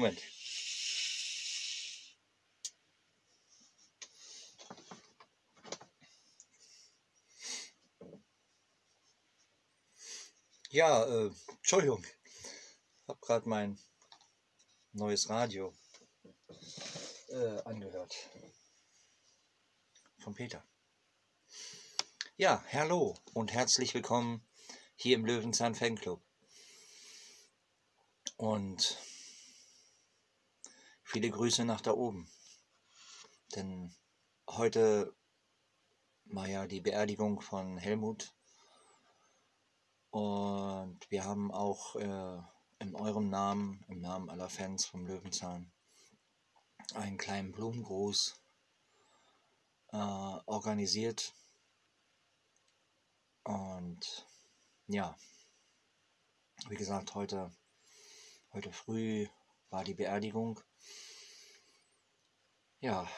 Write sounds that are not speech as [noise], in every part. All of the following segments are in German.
Moment. Ja, äh, Entschuldigung. Ich habe gerade mein neues Radio äh, angehört. Von Peter. Ja, hallo und herzlich willkommen hier im Löwenzahn Fanclub. Und viele Grüße nach da oben. Denn heute war ja die Beerdigung von Helmut. Und wir haben auch äh, in eurem Namen, im Namen aller Fans vom Löwenzahn, einen kleinen Blumengruß äh, organisiert. Und ja, wie gesagt, heute Heute früh war die Beerdigung. Ja,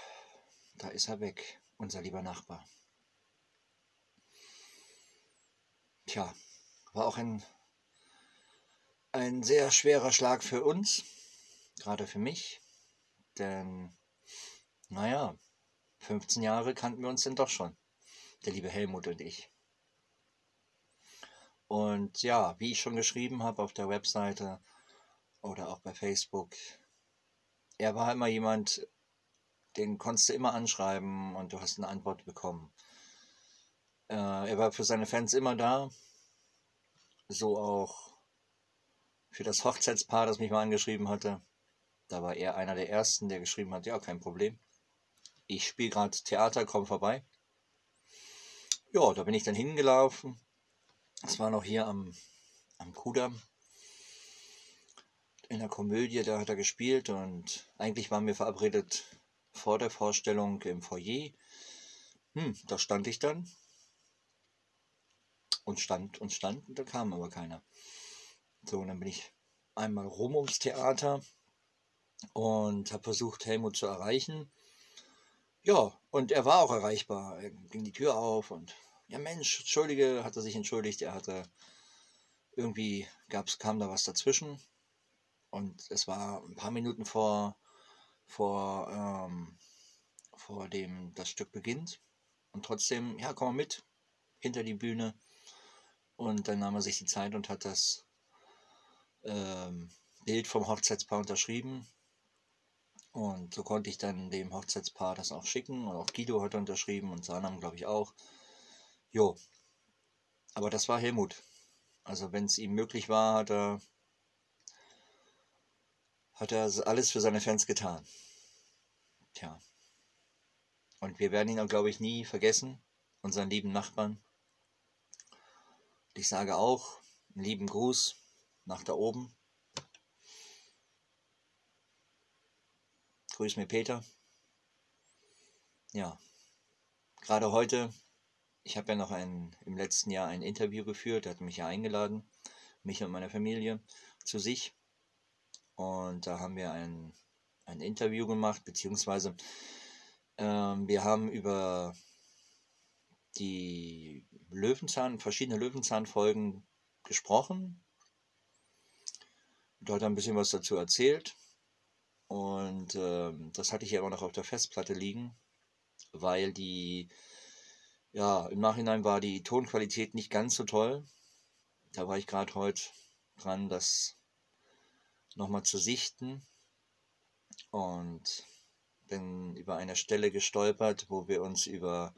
da ist er weg, unser lieber Nachbar. Tja, war auch ein, ein sehr schwerer Schlag für uns, gerade für mich, denn, naja, 15 Jahre kannten wir uns denn doch schon, der liebe Helmut und ich. Und ja, wie ich schon geschrieben habe auf der Webseite, oder auch bei Facebook. Er war immer jemand, den konntest du immer anschreiben und du hast eine Antwort bekommen. Äh, er war für seine Fans immer da. So auch für das Hochzeitspaar, das mich mal angeschrieben hatte. Da war er einer der ersten, der geschrieben hat, ja, kein Problem. Ich spiele gerade Theater, komm vorbei. Ja, da bin ich dann hingelaufen. Es war noch hier am, am Kudamm in der Komödie, da hat er gespielt und eigentlich waren wir verabredet vor der Vorstellung im Foyer. Hm, da stand ich dann und stand und stand und da kam aber keiner. So, und dann bin ich einmal rum ums Theater und habe versucht, Helmut zu erreichen. Ja, und er war auch erreichbar. Er ging die Tür auf und ja Mensch, entschuldige, hat er sich entschuldigt. Er hatte irgendwie gab's kam da was dazwischen und es war ein paar Minuten vor, vor, ähm, vor dem das Stück beginnt. Und trotzdem, ja, komm mal mit, hinter die Bühne. Und dann nahm er sich die Zeit und hat das ähm, Bild vom Hochzeitspaar unterschrieben. Und so konnte ich dann dem Hochzeitspaar das auch schicken. Und auch Guido hat unterschrieben und Sanam, glaube ich, auch. Jo. Aber das war Helmut. Also wenn es ihm möglich war, hat er hat er alles für seine Fans getan. Tja. Und wir werden ihn auch, glaube ich, nie vergessen, unseren lieben Nachbarn. Ich sage auch einen lieben Gruß nach da oben. Grüß mir Peter. Ja, gerade heute, ich habe ja noch ein, im letzten Jahr ein Interview geführt, er hat mich ja eingeladen, mich und meine Familie zu sich. Und da haben wir ein, ein Interview gemacht, beziehungsweise ähm, wir haben über die Löwenzahn, verschiedene Löwenzahnfolgen gesprochen. Dort ein bisschen was dazu erzählt. Und ähm, das hatte ich ja immer noch auf der Festplatte liegen, weil die, ja, im Nachhinein war die Tonqualität nicht ganz so toll. Da war ich gerade heute dran, das nochmal zu sichten und bin über eine Stelle gestolpert, wo wir uns über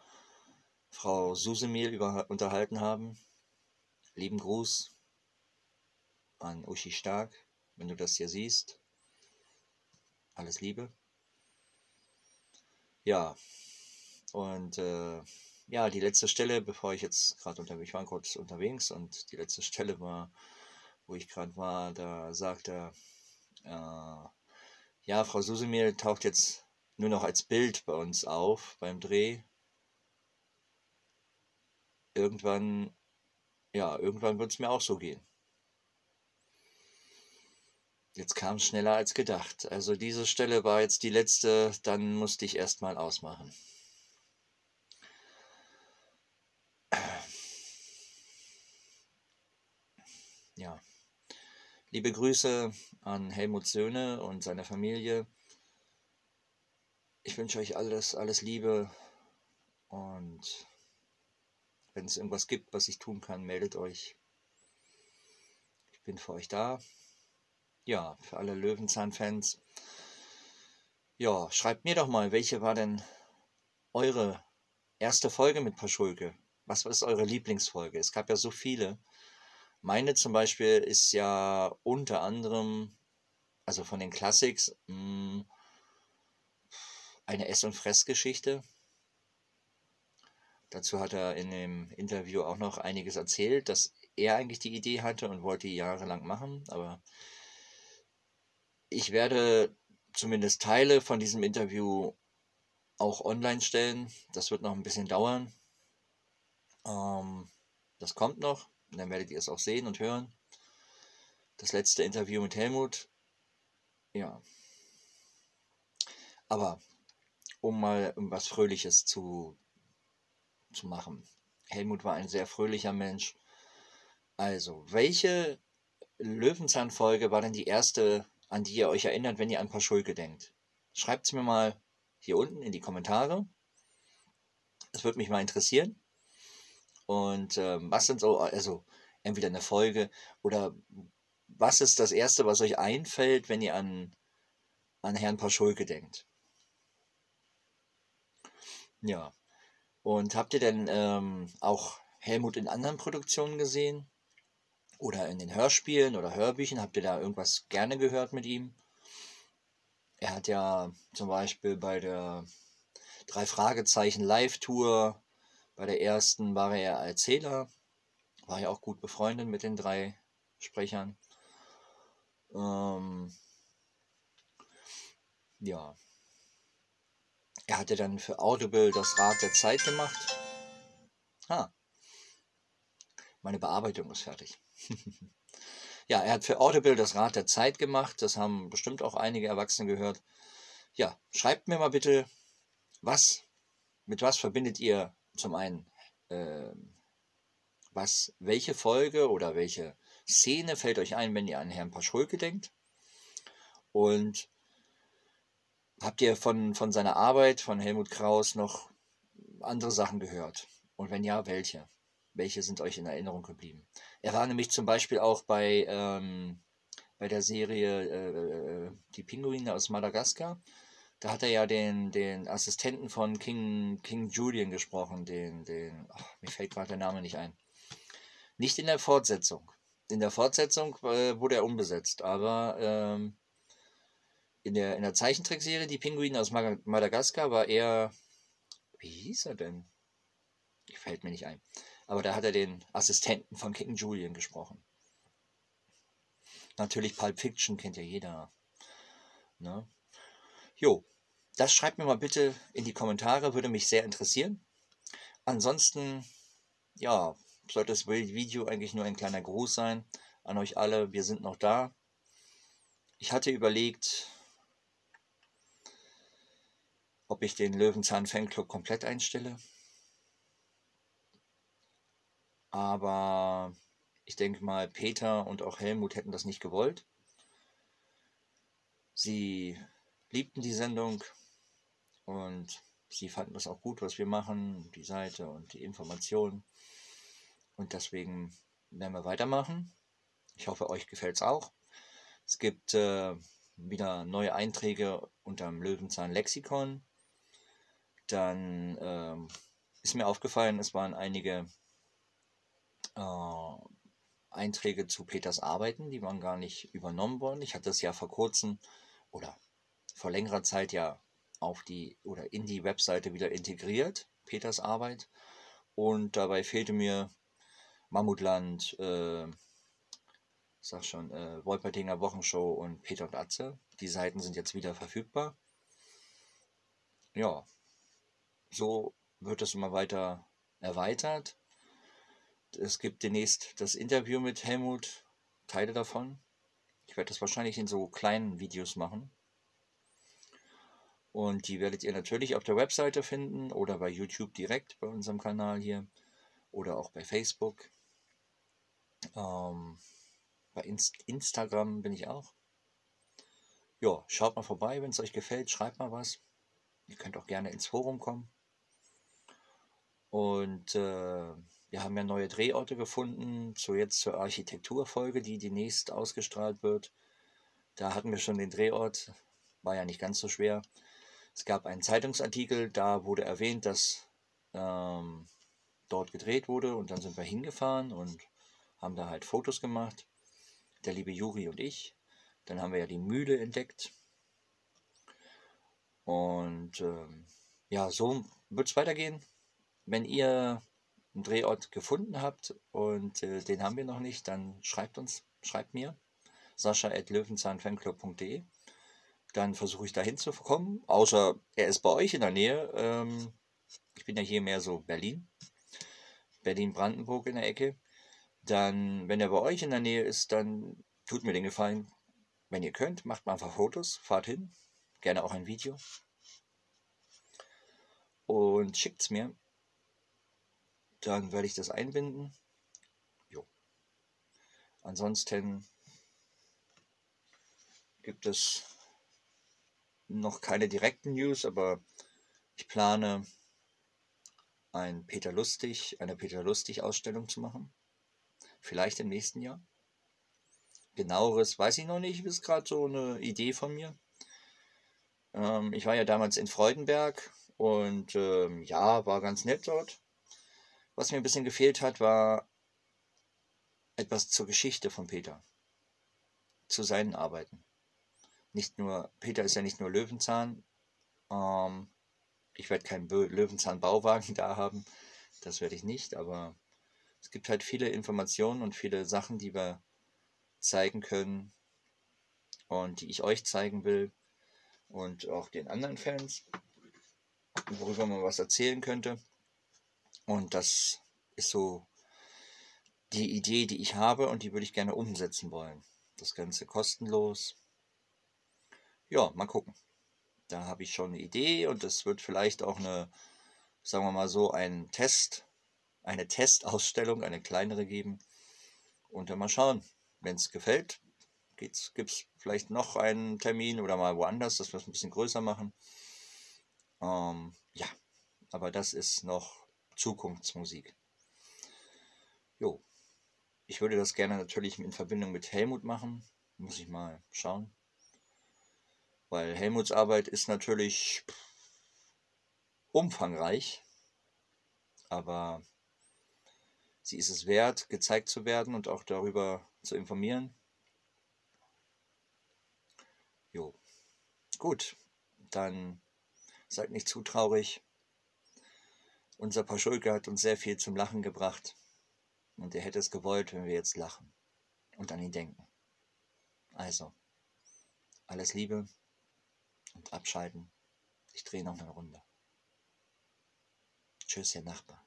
Frau Susemil unterhalten haben. Lieben Gruß an Uschi Stark, wenn du das hier siehst. Alles Liebe. Ja, und äh, ja, die letzte Stelle, bevor ich jetzt gerade unterwegs war, kurz unterwegs und die letzte Stelle war wo ich gerade war, da sagt er, äh, ja, Frau Susemir taucht jetzt nur noch als Bild bei uns auf beim Dreh. Irgendwann, ja, irgendwann wird es mir auch so gehen. Jetzt kam es schneller als gedacht. Also diese Stelle war jetzt die letzte, dann musste ich erstmal ausmachen. Ja. Liebe Grüße an Helmut Söhne und seine Familie. Ich wünsche euch alles, alles Liebe und wenn es irgendwas gibt, was ich tun kann, meldet euch. Ich bin für euch da. Ja, für alle Löwenzahn-Fans. Ja, schreibt mir doch mal, welche war denn eure erste Folge mit Paschulke? Was ist eure Lieblingsfolge? Es gab ja so viele. Meine zum Beispiel ist ja unter anderem, also von den Classics, hm, eine Ess- und Fressgeschichte. Dazu hat er in dem Interview auch noch einiges erzählt, dass er eigentlich die Idee hatte und wollte jahrelang machen. Aber ich werde zumindest Teile von diesem Interview auch online stellen. Das wird noch ein bisschen dauern. Ähm, das kommt noch. Dann werdet ihr es auch sehen und hören. Das letzte Interview mit Helmut. Ja. Aber um mal was Fröhliches zu, zu machen. Helmut war ein sehr fröhlicher Mensch. Also, welche Löwenzahnfolge war denn die erste, an die ihr euch erinnert, wenn ihr an Paschulke denkt? Schreibt es mir mal hier unten in die Kommentare. Es würde mich mal interessieren. Und ähm, was sind so, also entweder eine Folge oder was ist das Erste, was euch einfällt, wenn ihr an, an Herrn Paschulke denkt? Ja. Und habt ihr denn ähm, auch Helmut in anderen Produktionen gesehen? Oder in den Hörspielen oder Hörbüchern? Habt ihr da irgendwas gerne gehört mit ihm? Er hat ja zum Beispiel bei der Drei Fragezeichen Live-Tour, bei der ersten war er Erzähler, war ja auch gut befreundet mit den drei Sprechern. Ähm, ja, er hatte dann für Audible das Rad der Zeit gemacht. Ah, meine Bearbeitung ist fertig. [laughs] ja, er hat für Audible das Rad der Zeit gemacht. Das haben bestimmt auch einige Erwachsene gehört. Ja, schreibt mir mal bitte, was, mit was verbindet ihr zum einen, äh, was, welche Folge oder welche Szene fällt euch ein, wenn ihr an Herrn Paschulke denkt? Und Habt ihr von, von seiner Arbeit, von Helmut Kraus, noch andere Sachen gehört? Und wenn ja, welche? Welche sind euch in Erinnerung geblieben? Er war nämlich zum Beispiel auch bei, ähm, bei der Serie äh, Die Pinguine aus Madagaskar. Da hat er ja den, den Assistenten von King, King Julian gesprochen, den, den, ach, mir fällt gerade der Name nicht ein. Nicht in der Fortsetzung. In der Fortsetzung äh, wurde er umbesetzt, aber ähm, in der, in der Zeichentrickserie Die Pinguine aus Madagaskar war er. Wie hieß er denn? Fällt mir nicht ein. Aber da hat er den Assistenten von King Julian gesprochen. Natürlich Pulp Fiction kennt ja jeder. Ne? Jo, das schreibt mir mal bitte in die Kommentare, würde mich sehr interessieren. Ansonsten, ja, sollte das Video eigentlich nur ein kleiner Gruß sein an euch alle. Wir sind noch da. Ich hatte überlegt, ob ich den Löwenzahn Fanclub komplett einstelle. Aber ich denke mal, Peter und auch Helmut hätten das nicht gewollt. Sie liebten die Sendung und sie fanden das auch gut, was wir machen, die Seite und die Informationen. Und deswegen werden wir weitermachen. Ich hoffe, euch gefällt es auch. Es gibt äh, wieder neue Einträge unter dem Löwenzahn Lexikon dann ähm, ist mir aufgefallen, es waren einige äh, Einträge zu Peters Arbeiten, die waren gar nicht übernommen worden. Ich hatte es ja vor kurzem oder vor längerer Zeit ja auf die oder in die Webseite wieder integriert, Peters Arbeit. Und dabei fehlte mir Mammutland, äh, sag schon, äh, Wolpertinger Wochenshow und Peter und Atze. Die Seiten sind jetzt wieder verfügbar. Ja, so wird es immer weiter erweitert. Es gibt demnächst das Interview mit Helmut, Teile davon. Ich werde das wahrscheinlich in so kleinen Videos machen. Und die werdet ihr natürlich auf der Webseite finden oder bei YouTube direkt bei unserem Kanal hier oder auch bei Facebook. Ähm, Bei Inst Instagram bin ich auch. Ja, schaut mal vorbei, wenn es euch gefällt, schreibt mal was. Ihr könnt auch gerne ins Forum kommen. Und äh, wir haben ja neue Drehorte gefunden, so jetzt zur Architekturfolge, die demnächst ausgestrahlt wird. Da hatten wir schon den Drehort, war ja nicht ganz so schwer. Es gab einen Zeitungsartikel, da wurde erwähnt, dass ähm, dort gedreht wurde und dann sind wir hingefahren und haben da halt Fotos gemacht. Der liebe Juri und ich. Dann haben wir ja die Mühle entdeckt. Und ähm, ja, so wird es weitergehen. Wenn ihr einen Drehort gefunden habt und äh, den haben wir noch nicht, dann schreibt uns, schreibt mir sascha.löwenzahnfanclub.de dann versuche ich da hinzukommen, außer er ist bei euch in der Nähe. Ähm, ich bin ja hier mehr so Berlin, Berlin-Brandenburg in der Ecke. Dann, wenn er bei euch in der Nähe ist, dann tut mir den Gefallen, wenn ihr könnt, macht mal einfach Fotos, fahrt hin, gerne auch ein Video und schickt es mir. Dann werde ich das einbinden. Jo. Ansonsten gibt es noch keine direkten News, aber ich plane ein Peter Lustig, eine Peter Lustig Ausstellung zu machen. Vielleicht im nächsten Jahr. Genaueres weiß ich noch nicht, ist gerade so eine Idee von mir. Ähm, ich war ja damals in Freudenberg und ähm, ja, war ganz nett dort. Was mir ein bisschen gefehlt hat, war etwas zur Geschichte von Peter. Zu seinen Arbeiten nicht nur, Peter ist ja nicht nur Löwenzahn. Ähm, ich werde keinen Löwenzahn-Bauwagen [laughs] da haben. Das werde ich nicht, aber es gibt halt viele Informationen und viele Sachen, die wir zeigen können und die ich euch zeigen will und auch den anderen Fans, worüber man was erzählen könnte. Und das ist so die Idee, die ich habe und die würde ich gerne umsetzen wollen. Das Ganze kostenlos ja, mal gucken. Da habe ich schon eine Idee und es wird vielleicht auch eine, sagen wir mal so, ein Test, eine Testausstellung, eine kleinere geben. Und dann mal schauen, wenn es gefällt, gibt es vielleicht noch einen Termin oder mal woanders, dass wir es ein bisschen größer machen. Ähm, ja, aber das ist noch Zukunftsmusik. Jo, ich würde das gerne natürlich in Verbindung mit Helmut machen. Muss ich mal schauen. Weil Helmuts Arbeit ist natürlich umfangreich, aber sie ist es wert, gezeigt zu werden und auch darüber zu informieren. Jo, gut, dann seid nicht zu traurig. Unser Paschulke hat uns sehr viel zum Lachen gebracht und er hätte es gewollt, wenn wir jetzt lachen und an ihn denken. Also, alles Liebe und abschalten. Ich drehe noch eine Runde. Tschüss, Herr Nachbar.